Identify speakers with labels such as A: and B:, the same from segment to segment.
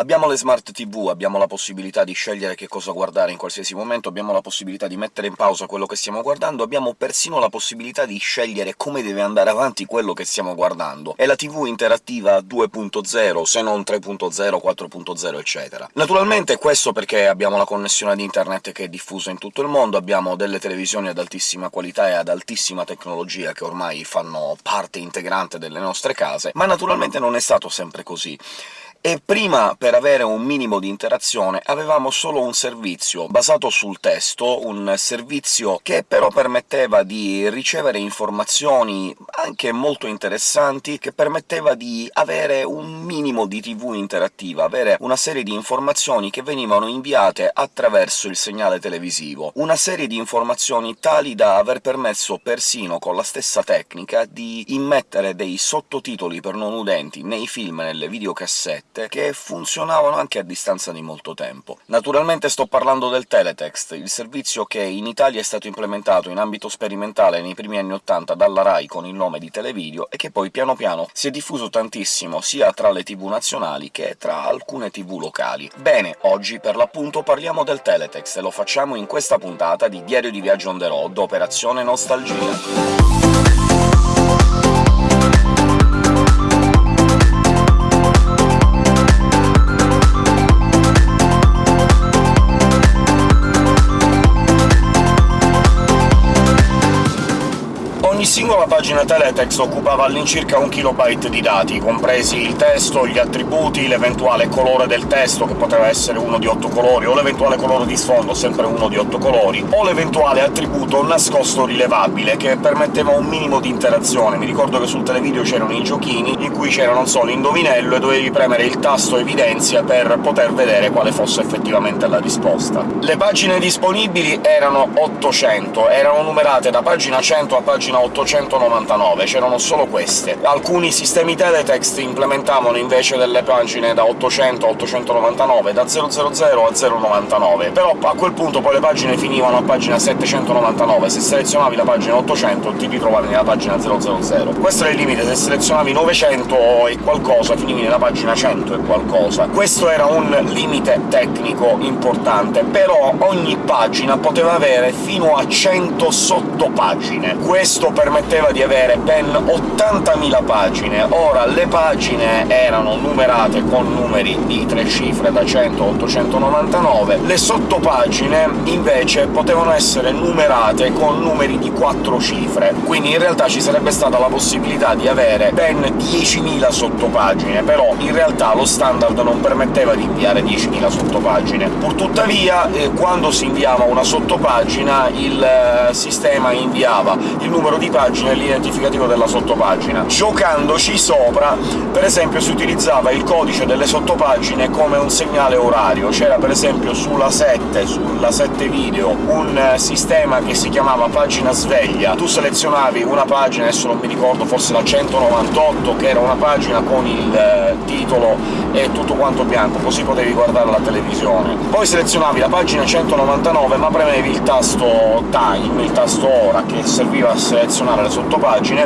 A: Abbiamo le smart TV, abbiamo la possibilità di scegliere che cosa guardare in qualsiasi momento, abbiamo la possibilità di mettere in pausa quello che stiamo guardando, abbiamo persino la possibilità di scegliere come deve andare avanti quello che stiamo guardando. È la TV interattiva 2.0, se non 3.0, 4.0, eccetera. Naturalmente questo perché abbiamo la connessione ad internet che è diffusa in tutto il mondo, abbiamo delle televisioni ad altissima qualità e ad altissima tecnologia che ormai fanno parte integrante delle nostre case, ma naturalmente non è stato sempre così e prima, per avere un minimo di interazione, avevamo solo un servizio basato sul testo, un servizio che però permetteva di ricevere informazioni anche molto interessanti, che permetteva di avere un minimo di TV interattiva, avere una serie di informazioni che venivano inviate attraverso il segnale televisivo. Una serie di informazioni tali da aver permesso persino, con la stessa tecnica, di immettere dei sottotitoli per non udenti nei film e nelle videocassette che funzionavano anche a distanza di molto tempo. Naturalmente sto parlando del teletext, il servizio che in Italia è stato implementato in ambito sperimentale nei primi anni '80 dalla RAI con il nome di Televideo, e che poi piano piano si è diffuso tantissimo sia tra le tv nazionali che tra alcune tv locali. Bene, oggi per l'appunto parliamo del teletext, e lo facciamo in questa puntata di Diario di Viaggio on the road, Operazione Nostalgia. Singola pagina teletext occupava all'incirca un kilobyte di dati, compresi il testo, gli attributi, l'eventuale colore del testo, che poteva essere uno di otto colori, o l'eventuale colore di sfondo, sempre uno di otto colori, o l'eventuale attributo nascosto rilevabile, che permetteva un minimo di interazione. Mi ricordo che sul televideo c'erano i giochini, in cui c'era, non so, l'indovinello, e dovevi premere il tasto evidenzia per poter vedere quale fosse effettivamente la risposta. Le pagine disponibili erano 800, erano numerate da pagina 100 a pagina 800, 899, c'erano solo queste. Alcuni sistemi teletext implementavano invece delle pagine da 800 a 899, da 000 a 099, però a quel punto poi le pagine finivano a pagina 799, se selezionavi la pagina 800 ti ritrovavi nella pagina 000. Questo era il limite, se selezionavi 900 e qualcosa finivi nella pagina 100 e qualcosa. Questo era un limite tecnico importante, però ogni pagina poteva avere fino a 100 sottopagine. Questo permetteva di avere ben 80.000 pagine. Ora, le pagine erano numerate con numeri di tre cifre, da 100 a 899, le sottopagine invece potevano essere numerate con numeri di quattro cifre, quindi in realtà ci sarebbe stata la possibilità di avere ben 10.000 sottopagine, però in realtà lo standard non permetteva di inviare 10.000 sottopagine. Purtuttavia, eh, quando si inviava una sottopagina il eh, sistema inviava il numero di pagina l'identificativo della sottopagina. Giocandoci sopra, per esempio, si utilizzava il codice delle sottopagine come un segnale orario. C'era per esempio sulla 7, sulla 7 video, un eh, sistema che si chiamava pagina sveglia. Tu selezionavi una pagina, adesso non mi ricordo, forse la 198, che era una pagina con il eh, titolo e tutto quanto bianco, così potevi guardare la televisione. Poi selezionavi la pagina 199, ma premevi il tasto time, il tasto ora, che serviva a selezionare le sottopagine,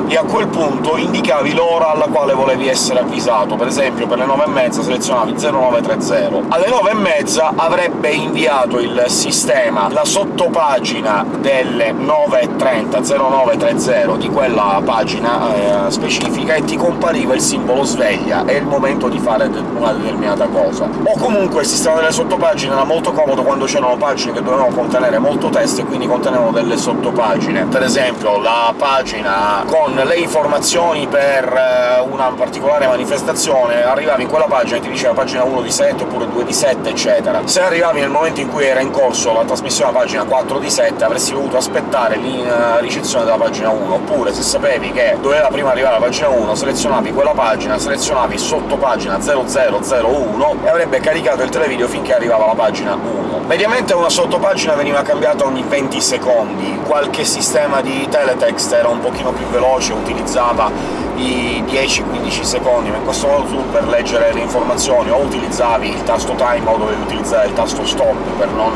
A: e a quel punto indicavi l'ora alla quale volevi essere avvisato. Per esempio per le 9 e mezza selezionavi 0930. Alle 9 e mezza avrebbe inviato il sistema la sottopagina delle 9.30, 0930 di quella pagina eh, specifica, e ti compariva il simbolo sveglia, è il momento di fare una determinata cosa. O comunque il sistema delle sottopagine era molto comodo quando c'erano pagine che dovevano contenere molto testo e quindi contenevano delle sottopagine. Per esempio la pagina con le informazioni per eh, una particolare manifestazione, arrivavi in quella pagina e ti diceva pagina 1 di 7 oppure 2 di 7, eccetera. Se arrivavi nel momento in cui era in corso la trasmissione a pagina 4 di 7, avresti dovuto aspettare la ricezione della pagina 1, oppure se sapevi che doveva prima arrivare la pagina 1, selezionavi quella pagina, selezionavi sotto pagina 0001 e avrebbe caricato il televideo finché arrivava la pagina 1. Mediamente una sottopagina veniva cambiata ogni 20 secondi, qualche sistema di teletext era un pochino più veloce, utilizzava i 10-15 secondi, ma in questo modo tu per leggere le informazioni o utilizzavi il tasto time o dovevi utilizzare il tasto stop per non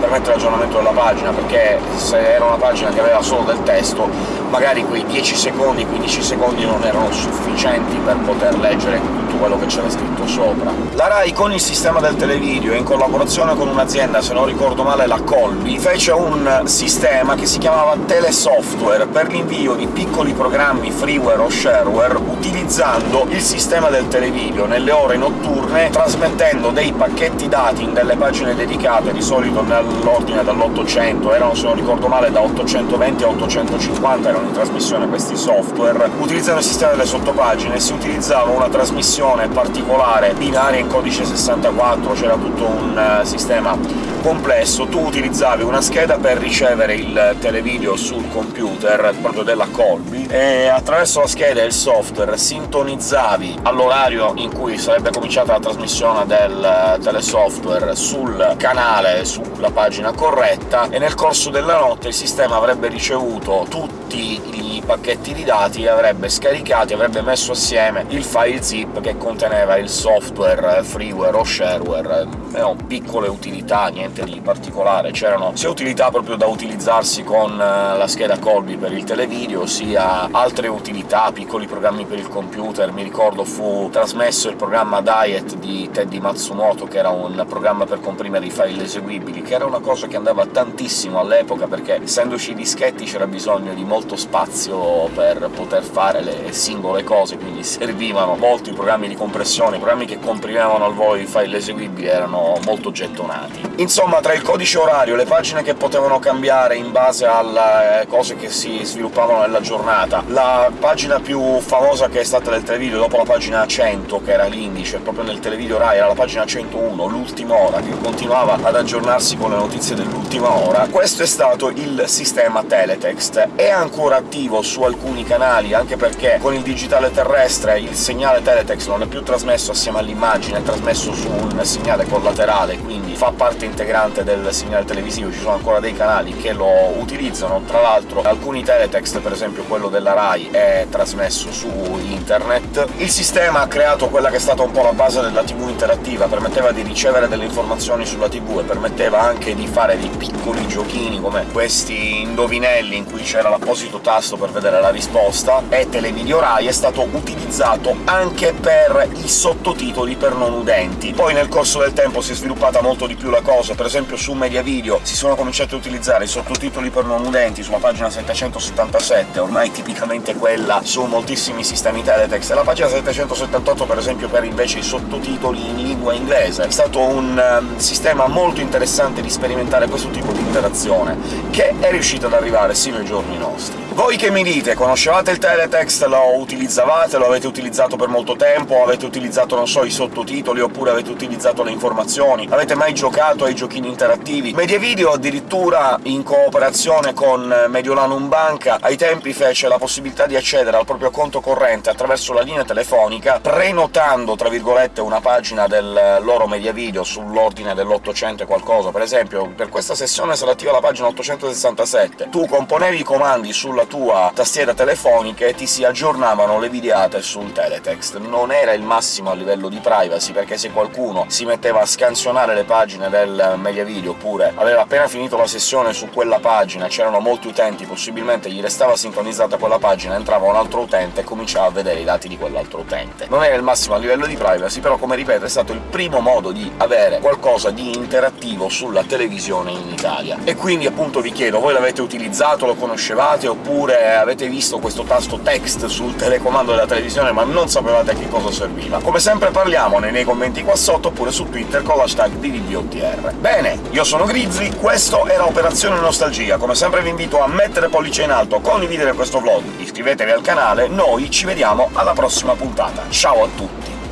A: permettere l'aggiornamento della pagina, perché se era una pagina che aveva solo del testo magari quei 10 secondi, 15 secondi non erano sufficienti per poter leggere tutto quello che c'era scritto sopra. La RAI con il sistema del televideo, in collaborazione con un'azienda, se non ricordo male la Colby, fece un sistema che si chiamava Telesoftware per l'invio di piccoli programmi freeware o shareware utilizzando il sistema del televideo nelle ore notturne, trasmettendo dei pacchetti dati in delle pagine dedicate, di solito nell'ordine dall'800, erano, se non ricordo male, da 820 a 850 erano in trasmissione questi software, utilizzando il sistema delle sottopagine. Si utilizzava una trasmissione particolare binaria in codice 64, c'era tutto un uh, sistema complesso, tu utilizzavi una scheda per ricevere il televideo sul computer, proprio della Colby, e attraverso la scheda e il software sintonizzavi all'orario in cui sarebbe cominciata la trasmissione del telesoftware sul canale, sulla pagina corretta, e nel corso della notte il sistema avrebbe ricevuto tutti i pacchetti di dati e avrebbe scaricati, avrebbe messo assieme il file zip che conteneva il software freeware o shareware, erano piccole utilità, niente di particolare, c'erano sia utilità proprio da utilizzarsi con la scheda Colby per il televideo, sia altre utilità, piccoli programmi per il computer, mi ricordo fu trasmesso il programma Diet di Teddy Matsumoto, che era un programma per comprimere i file eseguibili, che era una cosa che andava tantissimo all'epoca, perché essendoci i dischetti c'era bisogno di molto spazio per poter fare le singole cose, quindi servivano molti programmi di compressione, programmi che comprimevano al volo i file eseguibili erano molto gettonati. Insomma, tra il codice orario, le pagine che potevano cambiare in base alle cose che si sviluppavano nella giornata, la pagina più famosa che è stata del televideo dopo la pagina 100, che era l'indice, proprio nel televideo Rai era la pagina 101, l'ultima ora, che continuava ad aggiornarsi con le notizie dell'ultima ora, questo è stato il sistema Teletext. È ancora attivo su alcuni canali, anche perché con il digitale terrestre il segnale Teletext non è più trasmesso assieme all'immagine, è trasmesso su un segnale collaterale, quindi fa parte integrante del segnale televisivo, ci sono ancora dei canali che lo utilizzano, tra l'altro alcuni teletext, per esempio quello della RAI, è trasmesso su internet. Il sistema ha creato quella che è stata un po' la base della TV interattiva, permetteva di ricevere delle informazioni sulla TV e permetteva anche di fare dei piccoli giochini come questi indovinelli in cui c'era l'apposito tasto per vedere la risposta, e Televideo Rai è stato utilizzato anche per i sottotitoli per non udenti. Poi nel corso del tempo si è sviluppata molto di più la cosa, per esempio su Media Video si sono cominciati a utilizzare i sottotitoli per non udenti sulla pagina 777, ormai tipicamente quella su moltissimi sistemi teletext, e la pagina 778 per esempio per invece i sottotitoli in lingua inglese. È stato un um, sistema molto interessante di sperimentare questo tipo di interazione, che è riuscito ad arrivare sino ai giorni nostri. Voi che mi dite? Conoscevate il teletext? Lo utilizzavate? Lo avete utilizzato per molto tempo? Avete utilizzato, non so, i sottotitoli? Oppure avete utilizzato le informazioni? Avete mai giocato ai giochini interattivi? Mediavideo addirittura, in cooperazione con Mediolanum Banca, ai tempi fece la possibilità di accedere al proprio conto corrente attraverso la linea telefonica, prenotando, tra virgolette, una pagina del loro Mediavideo sull'ordine dell'800 e qualcosa. Per esempio, per questa sessione sarà attiva la pagina 867. Tu componevi i comandi sulla tua tastiera telefonica e ti si aggiornavano le videate sul teletext. Non era il massimo a livello di privacy, perché se qualcuno si metteva a scansionare le pagine del Mediavideo, oppure aveva appena finito la sessione su quella pagina, c'erano molti utenti, possibilmente gli restava sintonizzata quella pagina, entrava un altro utente e cominciava a vedere i dati di quell'altro utente. Non era il massimo a livello di privacy, però, come ripeto, è stato il primo modo di avere qualcosa di interattivo sulla televisione in Italia. E quindi, appunto, vi chiedo, voi l'avete utilizzato, lo conoscevate, oppure avete visto questo tasto text sul telecomando della televisione ma non sapevate a che cosa serviva? Come sempre parliamone nei commenti qua sotto, oppure su Twitter con l'hashtag DVDOTR. Bene, io sono Grizzly, questo era Operazione Nostalgia, come sempre vi invito a mettere pollice in alto, condividere questo vlog, iscrivetevi al canale, noi ci vediamo alla prossima puntata. Ciao a tutti!